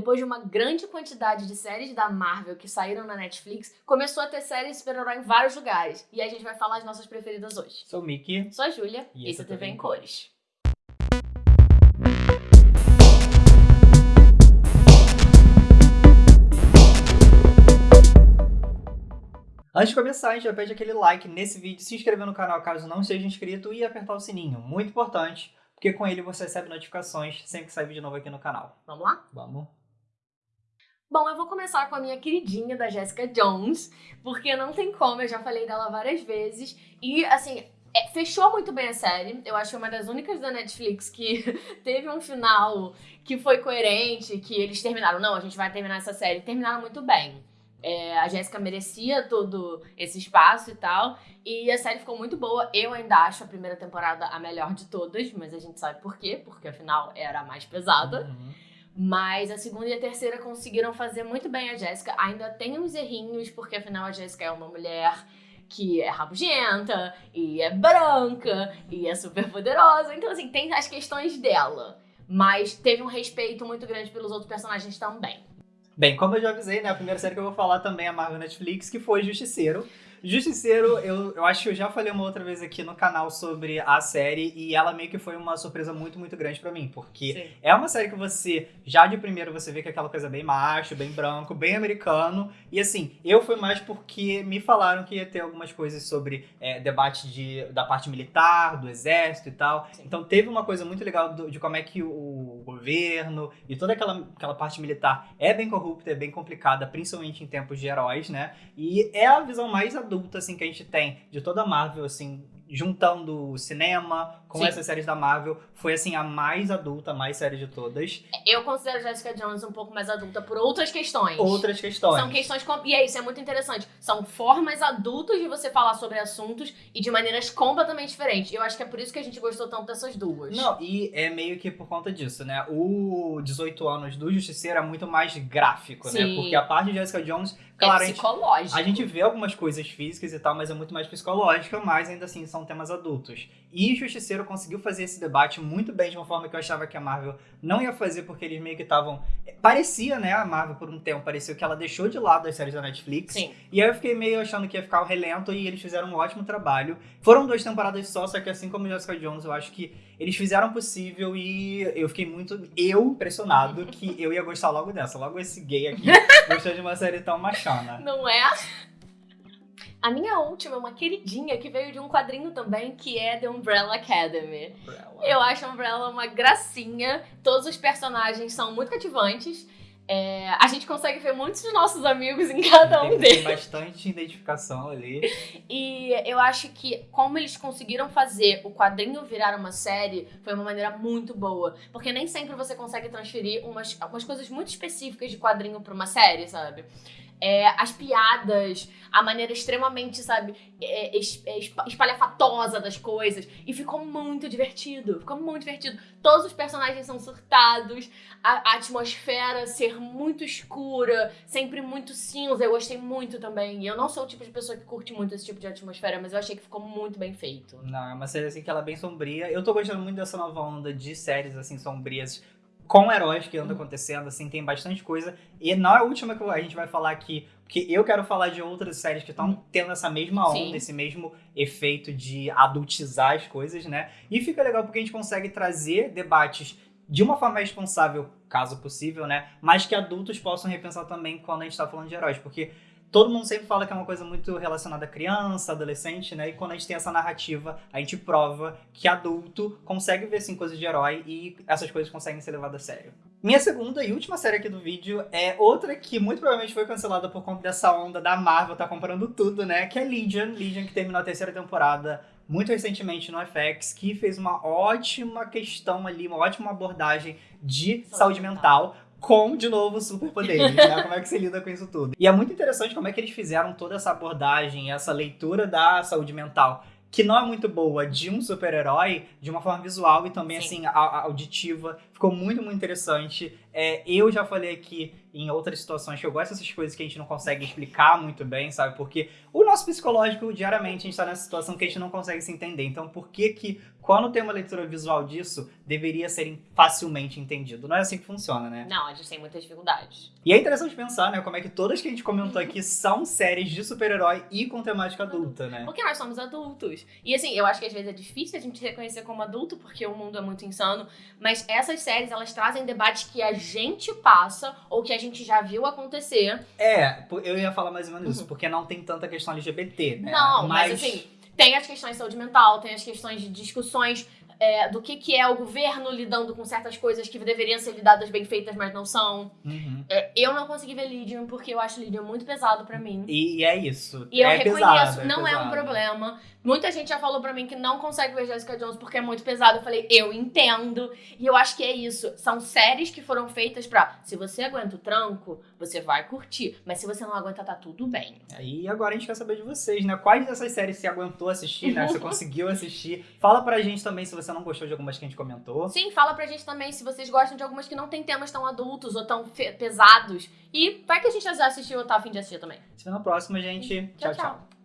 depois de uma grande quantidade de séries da Marvel que saíram na Netflix, começou a ter séries de super-herói em vários lugares. E a gente vai falar as nossas preferidas hoje. Sou o Mickey. Sou a Júlia e, E esse é TV em Cores. Antes de começar, a gente já pede aquele like nesse vídeo, se inscrever no canal caso não seja inscrito e apertar o sininho. Muito importante, porque com ele você recebe notificações sempre que sai vídeo novo aqui no canal. Vamos lá? Vamos? Bom, eu vou começar com a minha queridinha da Jessica Jones, porque não tem como, eu já falei dela várias vezes. E, assim, é, fechou muito bem a série. Eu acho que é uma das únicas da Netflix que teve um final que foi coerente, que eles terminaram. Não, a gente vai terminar essa série. Terminaram muito bem. É, a Jéssica merecia todo esse espaço e tal. E a série ficou muito boa. Eu ainda acho a primeira temporada a melhor de todas, mas a gente sabe por quê, porque afinal era a mais pesada. Uhum. Mas a segunda e a terceira conseguiram fazer muito bem a Jéssica. Ainda tem uns errinhos, porque afinal a Jéssica é uma mulher que é rabugenta, e é branca, e é super poderosa. Então, assim, tem as questões dela. Mas teve um respeito muito grande pelos outros personagens também. Bem, como eu já avisei, né, a primeira série que eu vou falar também é a Marvel Netflix, que foi Justiceiro. Justiceiro, eu, eu acho que eu já falei uma outra vez aqui no canal sobre a série e ela meio que foi uma surpresa muito, muito grande pra mim, porque Sim. é uma série que você, já de primeiro, você vê que é aquela coisa bem macho, bem branco, bem americano, e assim, eu fui mais porque me falaram que ia ter algumas coisas sobre é, debate de, da parte militar, do exército e tal, Sim. então teve uma coisa muito legal do- de como é que o governo e toda aquela, aquela parte militar é bem corrupta, é bem complicada, principalmente em tempos de heróis, né? E é a visão mais adulta, assim, que a gente tem de toda a Marvel, assim, juntando o cinema com Sim. essas séries da Marvel. Foi, assim, a mais adulta, a mais séria de todas. Eu considero Jessica Jones um pouco mais adulta por outras questões. Outras questões. São questões. E é isso, é muito interessante. São formas adultas de você falar sobre assuntos e de maneiras completamente diferentes. Eu acho que é por isso que a gente gostou tanto dessas duas. Não, e é meio que por conta disso, né? O 18 anos do Justiceiro é muito mais gráfico, né? Sim. Porque a parte de Jessica Jones, é claro, gente, psicológico. a gente vê algumas coisas físicas e tal, mas é muito mais psicológica, mas ainda assim são temas adultos. E Justiceiro conseguiu fazer esse debate muito bem, de uma forma que eu achava que a Marvel não ia fazer, porque eles meio que estavam. Parecia, né? A Marvel, por um tempo, pareceu que ela deixou de lado as séries da Netflix. Sim. E aí eu fiquei meio achando que ia ficar o relento e eles fizeram um ótimo trabalho. Foram duas temporadas só, só que assim como Jessica Jones, eu acho que eles fizeram o possível e eu fiquei muito, eu, impressionado que eu ia gostar logo dessa. Logo esse gay aqui gostou de uma série tão machona. Não é? A minha última é uma queridinha que veio de um quadrinho também, que é The Umbrella Academy. Eu acho a Umbrella uma gracinha. Todos os personagens são muito cativantes. É, a gente consegue ver muitos dos nossos amigos em cada um tem, deles. tem bastante identificação ali. E eu acho que como eles conseguiram fazer o quadrinho virar uma série foi uma maneira muito boa. Porque nem sempre você consegue transferir umas, umas coisas muito específicas de quadrinho pra uma série, sabe? É, as piadas, a maneira extremamente, sabe, é, é, espa- espalhafatosa das coisas. E ficou muito divertido. Ficou muito divertido. Todos os personagens são surtados, a, a atmosfera ser muito escura, sempre muito cinza. Eu gostei muito também. E eu não sou o tipo de pessoa que curte muito esse tipo de atmosfera, mas eu achei que ficou muito bem feito. Não, é uma série assim que ela é bem sombria. Eu tô gostando muito dessa nova onda de séries assim sombrias com heróis que anda acontecendo, assim, tem bastante coisa. E não é a última que a gente vai falar aqui, porque eu quero falar de outras séries que estão tendo essa mesma onda, Sim. esse mesmo efeito de adultizar as coisas, né? E fica legal porque a gente consegue trazer debates de uma forma responsável, caso possível, né? Mas que adultos possam repensar também quando a gente tá falando de heróis, porque todo mundo sempre fala que é uma coisa muito relacionada a criança, adolescente, né? E quando a gente tem essa narrativa, a gente prova que adulto consegue ver assim coisas de herói e essas coisas conseguem ser levadas a sério. Minha segunda e última série aqui do vídeo é outra que muito provavelmente foi cancelada por conta dessa onda da Marvel tá comprando tudo, né? Que é Legion, Legion que terminou a terceira temporada muito recentemente no FX, que fez uma ótima questão ali, uma ótima abordagem de Saúde saúde mental com, de novo, superpoderes, né? Como é que você lida com isso tudo. E é muito interessante como é que eles fizeram toda essa abordagem, essa leitura da saúde mental, que não é muito boa, de um super-herói, de uma forma visual e também, Sim. assim, auditiva. Ficou muito, muito interessante. É, eu já falei aqui em outras situações que eu gosto dessas coisas que a gente não consegue explicar muito bem, sabe? Porque o nosso psicológico, diariamente, a gente tá nessa situação que a gente não consegue se entender. Então, por que que, quando tem uma leitura visual disso, deveria ser facilmente entendido? Não é assim que funciona, né? Não, a gente tem muitas dificuldades. E é interessante pensar, né, como é que todas que a gente comentou aqui são séries de super-herói e com temática adulta, né? Porque nós somos adultos. E assim, eu acho que às vezes é difícil a gente reconhecer como adulto, porque o mundo é muito insano. Mas essas séries, elas trazem debates que a gente passa, ou que a gente já viu acontecer. É, eu ia falar mais ou menos isso, porque não tem tanta questão LGBT, né? Não, mas, mas assim, tem as questões de saúde mental, tem as questões de discussões é, do que, que é o governo lidando com certas coisas que deveriam ser lidadas bem feitas, mas não são. Uhum. É, eu não consegui ver Lydian porque eu acho Lydian muito pesado para mim. E é isso. E eu é reconheço, pesado, é não é, pesado. um problema. Muita gente já falou pra mim que não consegue ver Jessica Jones porque é muito pesado. Eu falei, eu entendo. E eu acho que é isso. São séries que foram feitas pra. Se você aguenta o tranco, você vai curtir. Mas se você não aguenta, tá tudo bem. E agora a gente quer saber de vocês, né? Quais dessas séries você aguentou assistir, né? Você conseguiu assistir? Fala pra gente também se você não gostou de algumas que a gente comentou. Sim, fala pra gente também se vocês gostam de algumas que não tem temas tão adultos ou tão pesados. E vai que a gente já assistiu ou tá afim de assistir também. Se vê na próxima, gente. tchau. tchau. tchau.